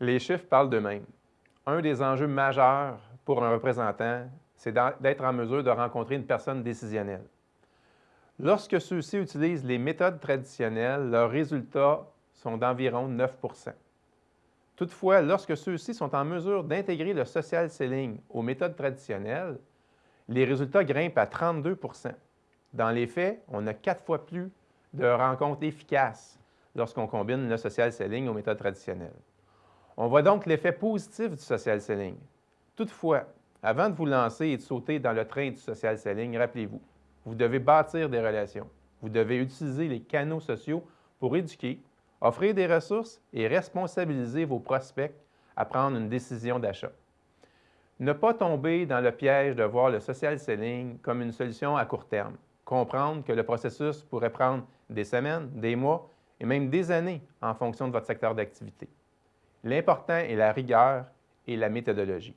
Les chiffres parlent d'eux-mêmes. Un des enjeux majeurs pour un représentant, c'est d'être en mesure de rencontrer une personne décisionnelle. Lorsque ceux-ci utilisent les méthodes traditionnelles, leurs résultats sont d'environ 9% Toutefois, lorsque ceux-ci sont en mesure d'intégrer le social selling aux méthodes traditionnelles, les résultats grimpent à 32% Dans les faits, on a quatre fois plus de rencontres efficaces lorsqu'on combine le social selling aux méthodes traditionnelles. On voit donc l'effet positif du social selling. Toutefois, avant de vous lancer et de sauter dans le train du social selling, rappelez-vous, vous devez bâtir des relations. Vous devez utiliser les canaux sociaux pour éduquer, offrir des ressources et responsabiliser vos prospects à prendre une décision d'achat. Ne pas tomber dans le piège de voir le social selling comme une solution à court terme. Comprendre que le processus pourrait prendre des semaines, des mois et même des années en fonction de votre secteur d'activité. L'important est la rigueur et la méthodologie.